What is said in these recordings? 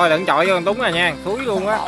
thôi đừng chọi vô con túng rồi nha thúi luôn á.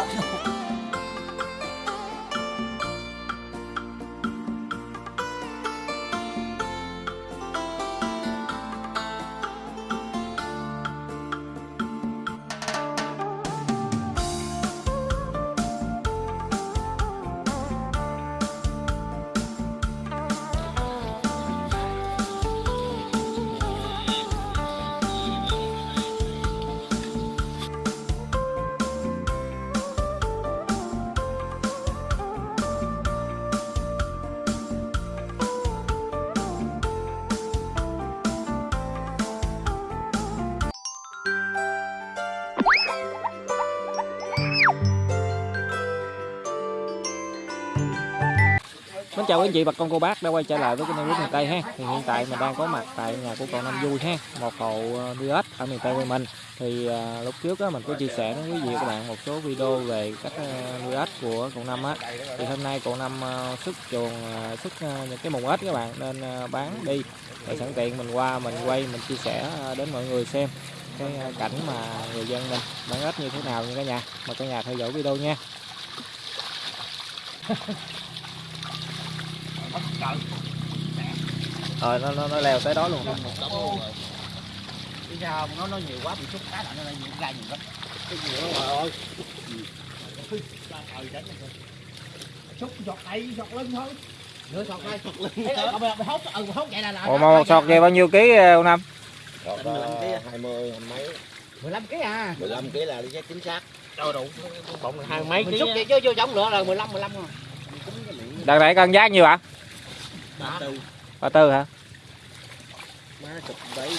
Kính chào quý anh chị bà con cô bác đã quay trở lại với kênh nước miền Tây ha. Thì hiện tại mình đang có mặt tại nhà của cậu Năm Vui ha, một hộ ờ, nuôi ếch ở miền Tây của mình. Thì à, lúc trước á mình có chia sẻ với quý vị các bạn một số video về cách ờ, nuôi ếch của cậu Năm á. Thì hôm nay cậu Năm ờ, xuất chuồng ờ, xuất ờ, những cái mùng ếch các bạn nên ờ, bán đi. để sẵn tiện mình qua mình quay mình chia sẻ ờ, đến mọi người xem cái cảnh mà người dân mình bán ếch như thế nào nha cả nhà. Mời cả nhà theo dõi video nha. rồi nó, nó nó leo tới đó luôn cái sao nó nó nhiều quá bị xúc cá nó nhiều ra nhiều lắm. Cái gì đó trời ơi. Xúc giọt tay giọt lưng thôi. Nửa giọt tay giọt lưng mày hốt ừ mà một sọt về bao nhiêu ký ờ, ông năm? Ờ, hai mươi mấy. 15 kg à? 15 kg là đi chắc chính xác. Đâu đủ bọng hai mấy mình xúc vậy chứ vô giống nữa là 15 15 rồi. Đợt này cân giá nhiều ạ? à? ba tư. hả? Má chụp đấy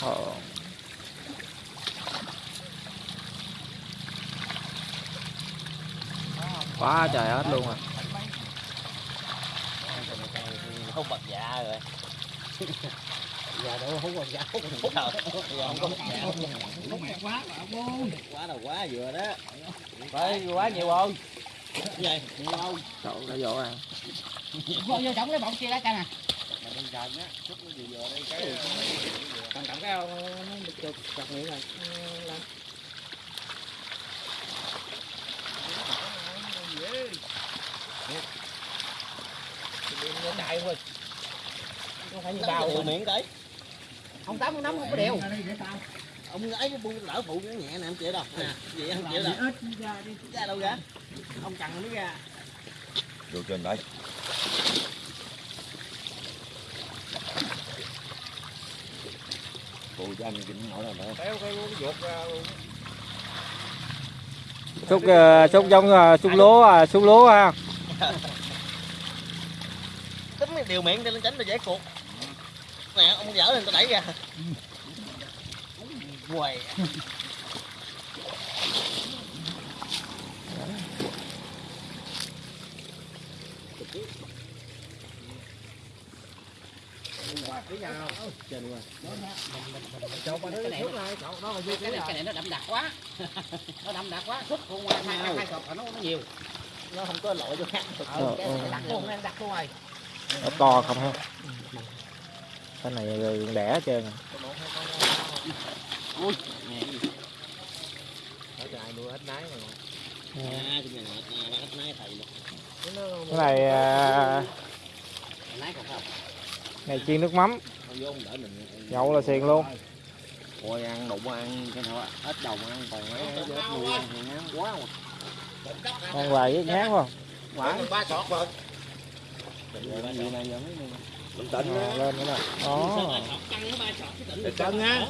ờ. quá trời hết luôn à không bật dạ rồi. Dạ đâu không còn dạ. Không còn dạ. Không có dạ. Không quá là quá vừa đó. Phải quá nhiều không vậy nhiều không cậu đã vô à Vô vô trống lấy bọng chia lá cây nè. mà bên cạnh á chút nó vừa vừa đây cái Cầm cầm cái ông nó chụp chặt miệng rồi. Làm. Nó chạy thôi. Không phải như bao rồi. miệng tới Ông tám ông nắm không có đều. ông ấy bu lỡ phụ nó nhẹ nè em chị đâu nè vậy không chị đâu ra đâu ra Ông chằn nó mới ra. vô trên đây phụ cho anh kính hỏi là nữa Kéo cái ruột ra luôn. Xúc ờ, xúc giống ờ, xúc lúa à, xúc lúa ha. tính cái điều miệng cho nó tránh nó dễ cuộc nè ông dở lên tôi đẩy ra quầy Cái này nó cái này, cái này nó đậm đặc quá. Nó đậm đặc quá. Xúc con hai hai hai sọt nó nó nhiều. nó không có lỗi cho khác Ừ, cái này đặc luôn, nó đặc luôn rồi. Nó to không ha. Cái này rồi đẻ hết trơn à. à cái này là bắt nái thầy luôn cái này à, còn này chiên nước mắm, nhậu là xiền luôn. ôi ăn đụng ăn cái thôi ít đồng ăn còn mấy chết nuôi ăn thì ngán quá mà Ăn hoài với ngán không? quả ba sọt rồi bình tĩnh À, lên nữa nè. Đó. để cân á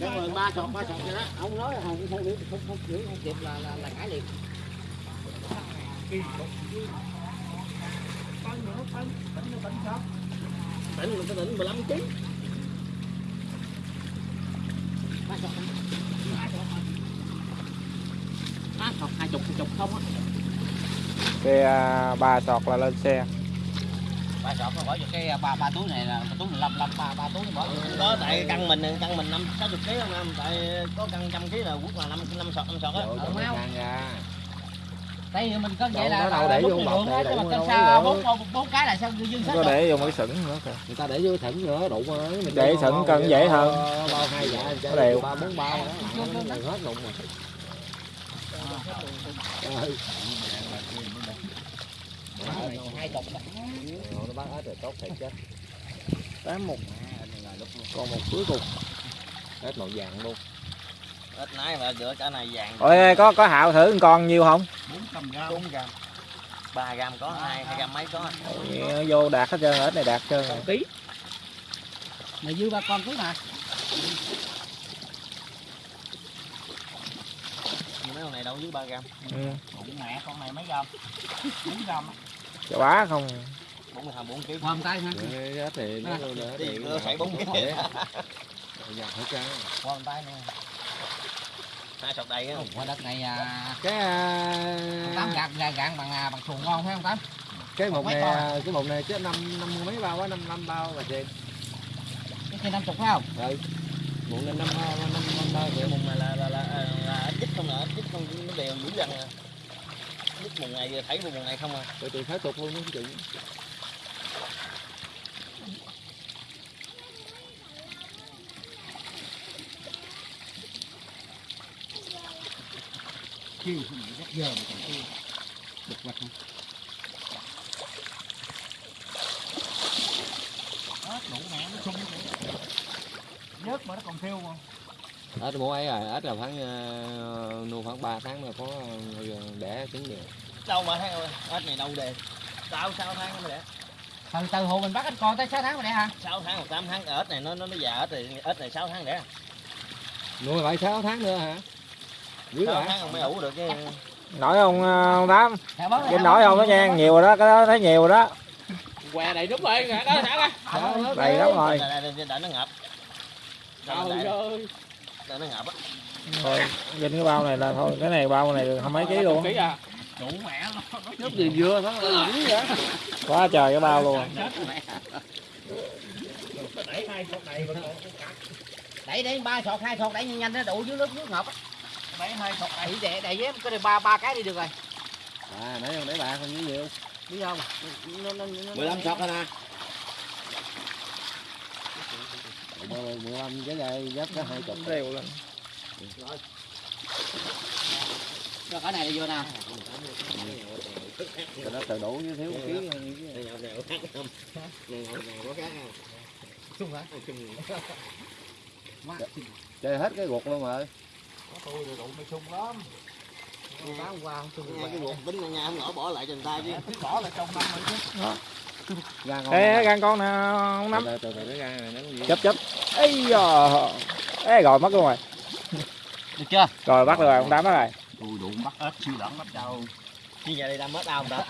Cái rồi ba sọt ba sọt vậy đó. Ông nói là không không biết không không chịu không kịp là là là cãi liền. Tỉnh mình có tỉnh 15 kg Ba sọt. Ba sọt hai chục chục không á. Cái à, ba sọt là lên xe. Ba sọt nó bỏ vô cái ba ba túi này là túi 15 15 ba ba túi nó bỏ. vô. có tại căn mình căn mình năm sáu chục kg không em tại có căn trăm kg là quốc là năm năm sọt năm sọt á ra tại vì mình có vậy là đâu để vô bọc mà đủ cân sao bốn bốn cái là sao dư dư Không sách để vô mấy sửng nữa kìa người ta để vô thỉnh nữa đủ mà mình Để bao- cân dễ hơn. bao hai dạ đều. ba bốn là hết đụng rồi. Hai. Rồi, nó bắt hết rồi tốt thiệt chứ. Tám một. Còn một cuối cùng. Hết màu vàng luôn ít nãy mà giữa cả này vàng ôi có có hạo thử con nhiêu không? 400 gram. 4 gram. 3 gram có hai hai gram mấy có Ôi, vô đạt hết trơn hết này đạt trơn rồi. ký. Mày dư ba con cứ mà mấy con này đâu dưới 3 gram? Ừ. bụng mẹ con này mấy gram? 4 gram. Chà bá không. 40 thằng 4 kg hôm tay ha hết thì nó thì phải bốn kg. giờ hết trơn hôm tay nè hai sọt đầy á? Qua đất này à, cái à, tám gạt gạt gạn bằng à, bằng xuồng ngon phải không tám? cái một này à, cái một này chứ năm năm mấy bao á năm năm bao là chị cái kia năm chục phải không? Rồi một này năm năm năm bao cái mùng này là là là, là, là ít không nè ít không nó đều dữ dằn à. Chích mùng này thấy mùng này không à. Rồi tụi phải tục luôn đó chị chi rất giờ mà còn chi đục vật không? Đó đủ mẹ nó sung vậy. Vớt mà nó còn thiêu mà. Ếch mua ấy rồi ếch là khoảng uh, nuôi khoảng 3 tháng là có uh, đẻ trứng được đâu mà thấy ơi ếch này đâu đề sao sao tháng mới đẻ? Từ từ hồ mình bắt ít con tới 6 tháng rồi đấy hả? 6 tháng hoặc 8 tháng ếch này nó nó nó già ếch này ếch này 6 tháng đẻ. Nuôi lại 6 tháng nữa hả dữ 6 hả tháng còn mới ủ được chứ nổi không ờ, ông tám? Dạ, cái nổi không đó nha nhiều rồi đó cái đó thấy nhiều rồi đó. Què đầy đúng rồi đó thả ra. Đầy lắm rồi. Đợi nó ngập. Đợi nó- trời đợi- ơi. Đợi nó ngập á. Thôi trên cái bao này là thôi cái này bao này không mấy ký luôn. đủ mẹ nó nó nước gì là dữ vậy. Quá trời cái bao luôn. Đẩy đẩy ba sọt hai sọt đẩy nhanh nhanh nó đủ dưới nước nước ngập á đẩy hai sọt đẩy để đẩy với cái này ba ba cái đi được rồi. À nãy ông để bạc còn như nhiều. Biết không? Nó nó nó 15 sọt rồi nè 15 cái này dấp cái hai chục. Đều lên. Rồi. Cái này vừa nè Rồi nó từ đủ với thiếu ký. Sung hả? Má, chơi hết cái ruột luôn rồi tôi đủ mới sung lắm. Tôi bán hôm qua không sung Nghe cái ruột tính ở nhà không nổi bỏ lại cho người ta chứ. Bỏ lại trong năm rồi chứ. Ra ngon Ê, gan con nè ông nắm từ từ từ cái gan này nó gì? Chấp chấp ấy giờ Ê, rồi mất luôn rồi. Được chưa? Rồi bắt được rồi ông tám bắt rồi. Tôi đủ bắt ếch siêu đẳng bắt đâu chứ giờ đây đâm mất đau không ta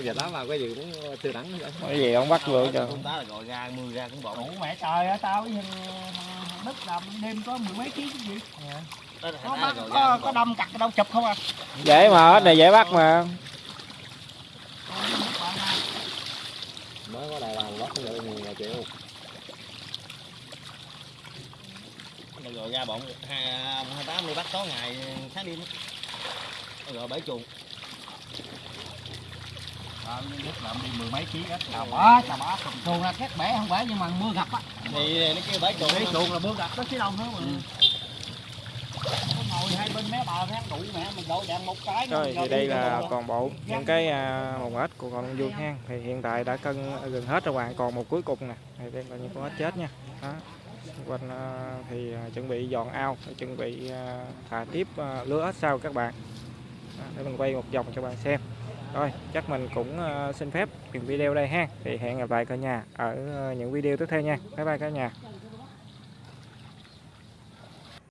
Thôi giờ tám vào cái gì cũng từ đẳng vậy cái gì ông bắt luôn cho. Con tá là gọi ra mưa ra cũng đủ bọn mẹ trời ơi tao với thằng đất làm đêm có mười mấy ký cái gì? Đó là có, là bắt, có, có đâm cặt đâu chụp không à? Dễ mà hết này dễ bắt mà. Mới có đài làm bắt được nhiều là chịu Nó gọi ra bọn hai hai tám đi bắt tối ngày sáng đêm gọi bẫy chuồng Tao làm đi mười mấy ký ếch chà bá chà bá chuồng là két bể không bể nhưng mà mưa gặp á thì nó kêu bể chuồng bể chuồng là mưa gặp nó chứ đông nữa mà ngồi hai bên mé bờ thấy đủ mẹ mình đổ đạn một cái rồi thì đây là toàn bộ những cái à, mồng ếch của con vuông hang. Thì hiện tại đã cân à, gần hết rồi bạn. Còn một cuối cùng nè. Thì đây là những con ếch chết nha. Đó. Quanh à, thì chuẩn bị dọn ao chuẩn bị thả tiếp lứa ếch sau các bạn. Đó, để mình quay một vòng cho bạn xem rồi, chắc mình cũng ờ, xin phép dừng video đây ha. Thì hẹn gặp lại cả nhà ở ờ, những video tiếp theo nha. Bye bye cả nhà.